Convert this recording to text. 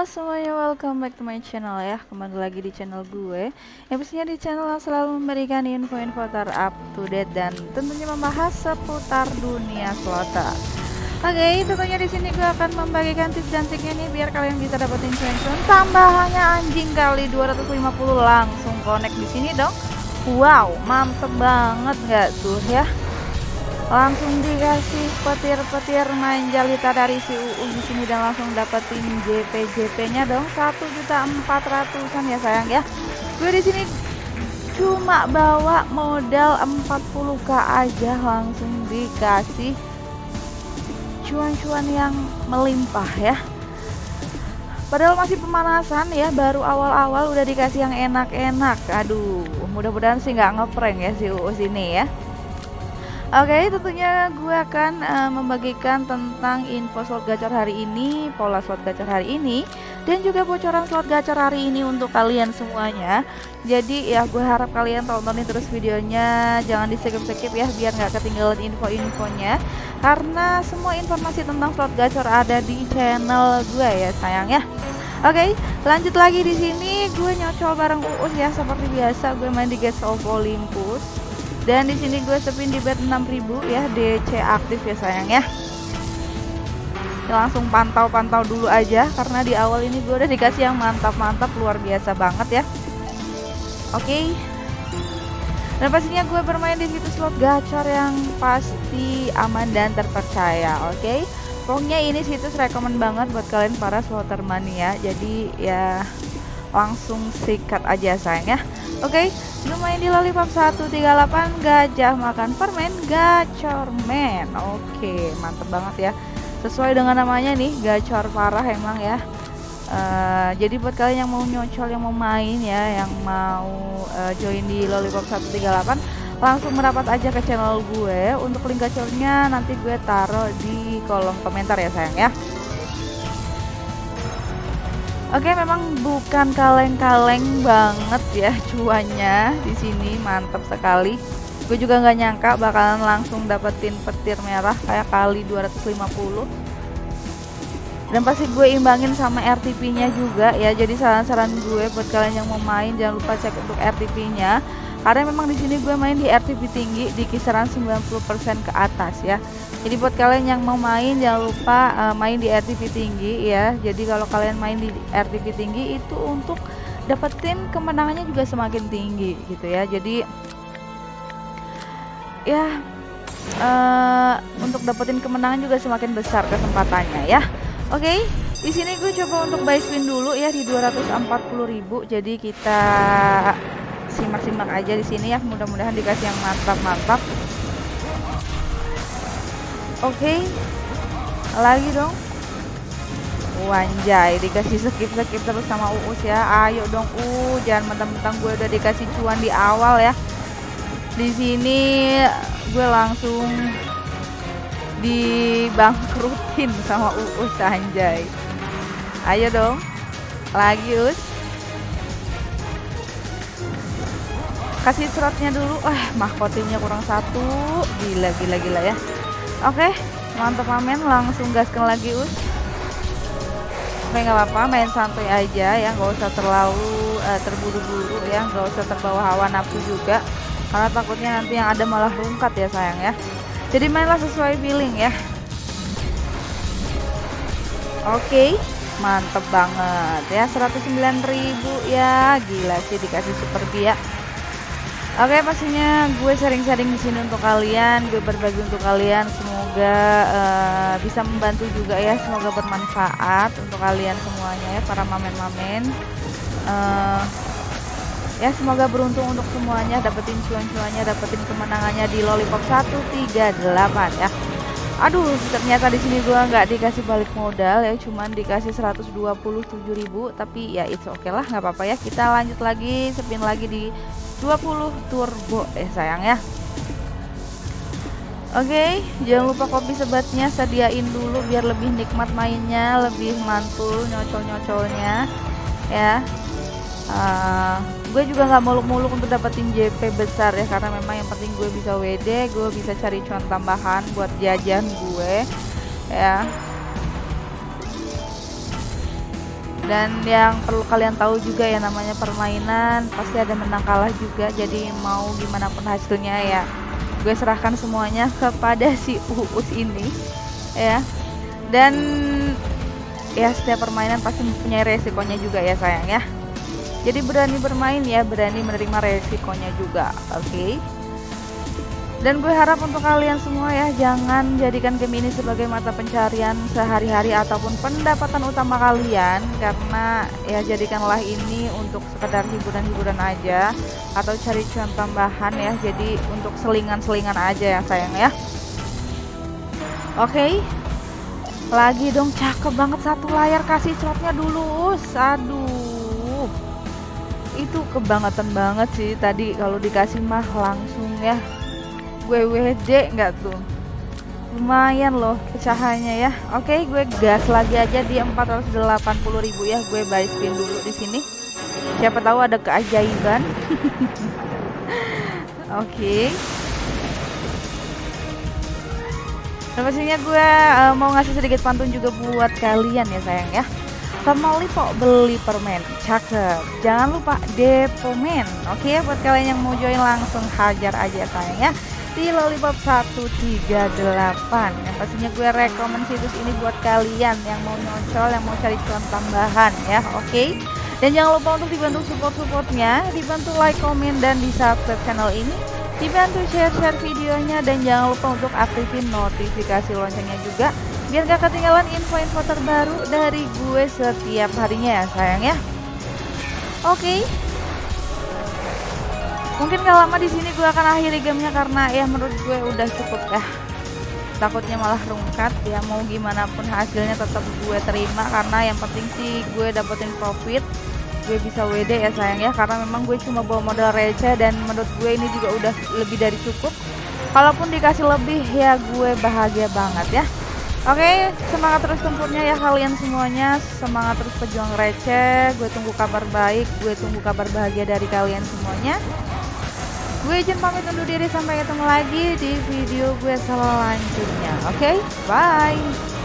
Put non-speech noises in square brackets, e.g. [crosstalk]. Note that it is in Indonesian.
Halo semuanya, welcome back to my channel ya Kembali lagi di channel gue Yang pastinya di channel yang selalu memberikan info-info ter-up to date Dan tentunya membahas seputar dunia slotter Oke, okay, tentunya di sini gue akan membagikan tips dan triknya nih biar kalian bisa dapetin cuan-cuan tambahannya anjing kali 250 langsung connect di sini dong. Wow, mantep banget gak tuh ya? Langsung dikasih petir-petir manjalita dari si UU di sini dan langsung dapetin JP-JP-nya dong satu juta empat ratusan ya sayang ya gue di sini cuma bawa modal 40k aja langsung dikasih cuan-cuan yang melimpah ya Padahal masih pemanasan ya, baru awal-awal udah dikasih yang enak-enak. Aduh, mudah-mudahan sih nggak ngeprank ya si UU sini ya. Oke, okay, tentunya gue akan uh, membagikan tentang info slot gacor hari ini, pola slot gacor hari ini, dan juga bocoran slot gacor hari ini untuk kalian semuanya. Jadi ya gue harap kalian tontonin terus videonya, jangan di skip-skip ya, biar nggak ketinggalan info-infonya. Karena semua informasi tentang slot gacor ada di channel gue ya sayang ya. Oke, okay, lanjut lagi di sini gue nyocol bareng Uus ya seperti biasa gue main di Gates of Olympus dan di sini gue sepin di bet 6000 ya DC aktif ya sayang ya langsung pantau-pantau dulu aja karena di awal ini gue udah dikasih yang mantap-mantap luar biasa banget ya oke okay. dan pastinya gue bermain di situs slot gacor yang pasti aman dan terpercaya oke okay? pokoknya ini situs rekomend banget buat kalian para slotter mania jadi ya langsung sikat aja sayang ya. Oke okay? main di lollipop 138 gajah makan permen gacor men. Oke mantep banget ya. Sesuai dengan namanya nih gacor parah emang ya. Uh, jadi buat kalian yang mau nyocol yang mau main ya yang mau uh, join di lollipop 138 langsung merapat aja ke channel gue. Untuk link gacornya nanti gue taruh di kolom komentar ya sayang ya Oke, memang bukan kaleng-kaleng banget ya cuannya di sini, mantap sekali. Gue juga nggak nyangka bakalan langsung dapetin petir merah kayak kali 250. Dan pasti gue imbangin sama RTP-nya juga ya. Jadi saran-saran gue buat kalian yang mau main jangan lupa cek untuk RTP-nya karena memang di sini gue main di RTP tinggi di kisaran 90% ke atas ya. Jadi buat kalian yang mau main jangan lupa uh, main di RTP tinggi ya. Jadi kalau kalian main di RTP tinggi itu untuk dapetin kemenangannya juga semakin tinggi gitu ya. Jadi ya uh, untuk dapetin kemenangan juga semakin besar kesempatannya ya. Oke okay? di sini gue coba untuk buy spin dulu ya di 240.000 jadi kita simak-simak aja di sini ya. Mudah-mudahan dikasih yang mantap-mantap. Oke. Okay. lagi dong. Wanjai dikasih skip-skip terus sama Uus ya. Ayo dong uh jangan mentang-mentang gue udah dikasih cuan di awal ya. Di sini gue langsung dibangkrutin sama Uus anjay. Ayo dong. Lagi Us kasih suratnya dulu. Eh mahkotinya kurang satu. Gila gila gila ya. Oke mantap amen langsung gaskan lagi us. Oke nggak apa-apa. Main santai aja ya. Nggak usah terlalu uh, terburu-buru ya. Nggak usah terbawa hawa nafsu juga. Karena takutnya nanti yang ada malah rungkat ya sayang ya. Jadi mainlah sesuai billing ya. Oke mantep banget ya. 109.000 ya. Gila sih dikasih super biak Oke, pastinya gue sharing-sharing di sini untuk kalian, gue berbagi untuk kalian. Semoga uh, bisa membantu juga ya, semoga bermanfaat untuk kalian semuanya ya, para mamen-mamen. Uh, ya semoga beruntung untuk semuanya, dapetin cuan-cuannya, dapetin kemenangannya di Lollipop 138 ya. Aduh, ternyata di sini gue nggak dikasih balik modal ya, cuman dikasih 127.000, tapi ya it's oke okay lah, nggak apa-apa ya. Kita lanjut lagi, spin lagi di 20 turbo eh sayang ya Oke, okay, jangan lupa kopi sebatnya sediain dulu biar lebih nikmat mainnya, lebih mantul nyocol-nyocolnya, ya. Uh, gue juga nggak muluk-muluk untuk dapetin JP besar ya, karena memang yang penting gue bisa WD, gue bisa cari cuan tambahan buat jajan gue, ya. Dan yang perlu kalian tahu juga ya namanya permainan pasti ada menang kalah juga. Jadi mau gimana pun hasilnya ya gue serahkan semuanya kepada si Uus ini ya. Dan ya setiap permainan pasti mempunyai resikonya juga ya sayang ya. Jadi berani bermain ya berani menerima resikonya juga oke? okay? Dan gue harap untuk kalian semua ya jangan jadikan game ini sebagai mata pencarian sehari-hari ataupun pendapatan utama kalian karena ya jadikanlah ini untuk sekedar hiburan-hiburan aja atau cari cuan tambahan ya. Jadi untuk selingan-selingan aja ya sayang ya. Oke. Okay. Lagi dong cakep banget satu layar kasih slotnya dulu. Aduh. Itu kebangetan banget sih tadi kalau dikasih mah langsung ya gue WD nggak tuh? Lumayan loh pecahannya ya. Oke gue gas lagi aja di 480.000 ya. Gue buy spin dulu di sini. Siapa tahu ada keajaiban. [laughs] Oke. Okay. pastinya gue uh, mau ngasih sedikit pantun juga buat kalian ya sayang ya. Sama lipo beli permen. Cakep. Jangan lupa depomen oke okay, buat kalian yang mau join langsung hajar aja sayang ya di Lollipop 138 yang pastinya gue rekomend situs ini buat kalian yang mau nyocol yang mau cari cuan tambahan ya oke okay? dan jangan lupa untuk dibantu support-supportnya dibantu like, komen, dan di subscribe channel ini dibantu share-share videonya dan jangan lupa untuk aktifin notifikasi loncengnya juga biar gak ketinggalan info-info terbaru dari gue setiap harinya ya sayang ya oke okay? Mungkin gak lama di sini gue akan akhiri gamenya karena ya menurut gue udah cukup ya takutnya malah rungkat ya mau gimana pun hasilnya tetap gue terima karena yang penting sih gue dapetin profit gue bisa WD ya sayang ya karena memang gue cuma bawa modal receh dan menurut gue ini juga udah lebih dari cukup kalaupun dikasih lebih ya gue bahagia banget ya Oke, semangat terus tempurnya ya kalian semuanya. Semangat terus pejuang receh. Gue tunggu kabar baik, gue tunggu kabar bahagia dari kalian semuanya. Gue izin pamit undur diri sampai ketemu lagi di video gue selanjutnya. Oke, okay? bye.